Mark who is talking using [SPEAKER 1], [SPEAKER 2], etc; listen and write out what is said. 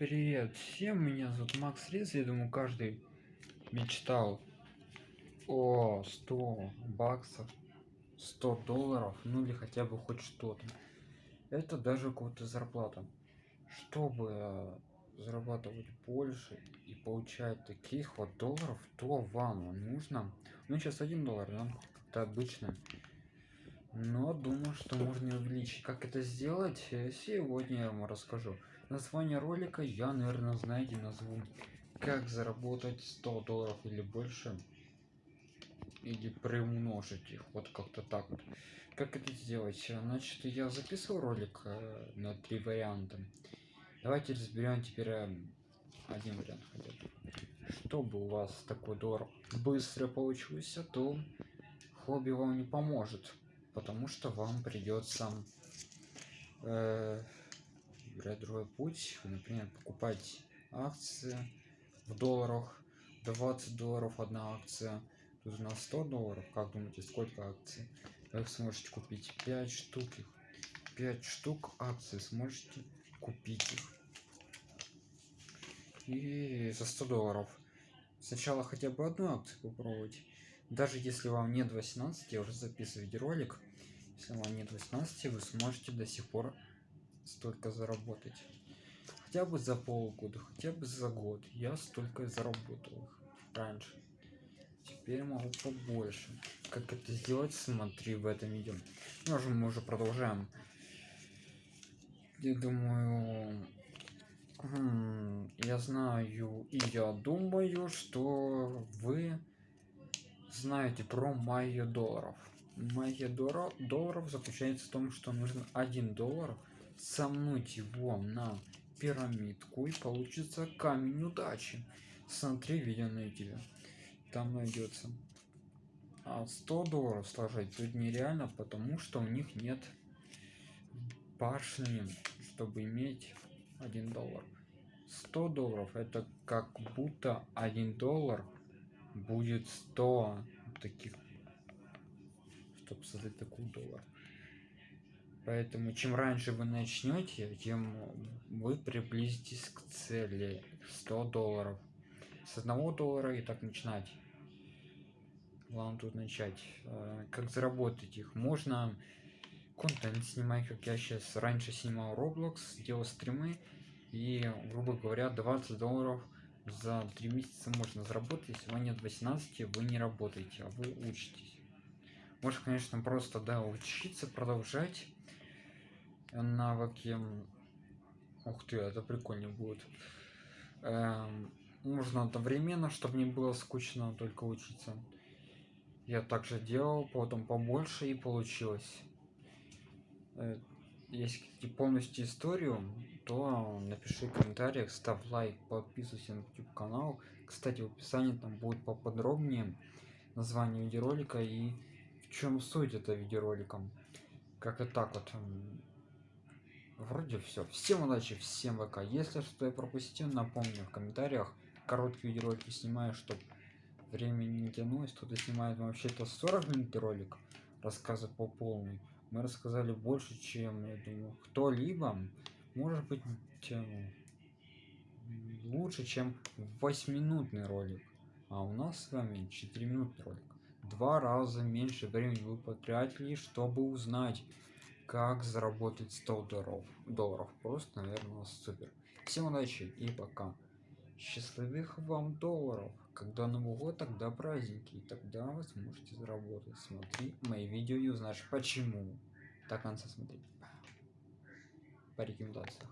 [SPEAKER 1] Привет всем, меня зовут Макс Рез, я думаю каждый мечтал о 100 баксов, 100 долларов, ну или хотя бы хоть что-то. Это даже какая-то зарплата. Чтобы зарабатывать больше и получать таких вот долларов, то вам нужно, ну сейчас один доллар, да, как-то обычно. Но думаю, что можно увеличить. Как это сделать, сегодня я вам расскажу. Название ролика я, наверное, знаете, назову. Как заработать 100 долларов или больше или приумножить их вот как-то так вот. Как это сделать значит я записывал ролик э, на три варианта. Давайте разберем теперь э, один вариант хотя бы. Чтобы у вас такой доллар быстро получился то хобби вам не поможет потому что вам придется э, выбирать другой путь например покупать акции в долларах 20 долларов одна акция тут на 100 долларов как думаете сколько акций? Вы сможете купить 5 штук их 5 штук акций сможете купить их. И за 100 долларов. Сначала хотя бы одну акцию попробовать. Даже если вам нет 18 я уже записываю видеоролик. Если вам нет 18 вы сможете до сих пор столько заработать. Хотя бы за полгода хотя бы за год я столько заработал раньше. Теперь могу побольше. Как это сделать? Смотри в этом видео. Ну, уже мы уже продолжаем. Я думаю я знаю и я думаю что вы знаете про майя долларов. Майя долларов заключается в том что нужно один доллар сомнуть его на пирамидку и получится камень удачи. Смотри видео на youtube там найдется а 100 долларов сложить тут нереально потому что у них нет башни чтобы иметь один доллар. 100 долларов это как будто один доллар будет 100 таких чтобы создать такой доллар поэтому чем раньше вы начнете тем вы приблизитесь к цели 100 долларов. С одного доллара и так начинать. Главное тут начать э, как заработать их. Можно контент снимать как я сейчас раньше снимал roblox делал стримы и грубо говоря 20 долларов за три месяца можно заработать. Если вы нет 18 вы не работаете а вы учитесь. Может конечно просто да учиться продолжать навыки ух ты это прикольно будет. Эм, нужно одновременно чтобы не было скучно только учиться. Я также делал потом побольше и получилось. Э, если хотите полностью историю то напиши в комментариях ставь лайк подписывайся на youtube канал. Кстати в описании там будет поподробнее название видеоролика и в чем суть этого видеоролика. Как и так вот вроде все всем удачи всем вк если что я пропустил напомню в комментариях. Короткие видеоролики снимаю чтобы времени не тянулось. Кто-то снимает вообще-то 40 минут ролик рассказывает по полной. Мы рассказали больше чем я думаю кто-либо. Может быть лучше чем 8 минутный ролик. А у нас с вами 4 минутный ролик. Два раза меньше времени вы потратили чтобы узнать как заработать 100 долларов долларов. Просто наверное супер. Всем удачи и пока. Счастливых вам долларов. Когда новый год тогда праздники и тогда вы сможете заработать. Смотри мои видео и узнаешь почему. До конца смотреть. По рекомендациях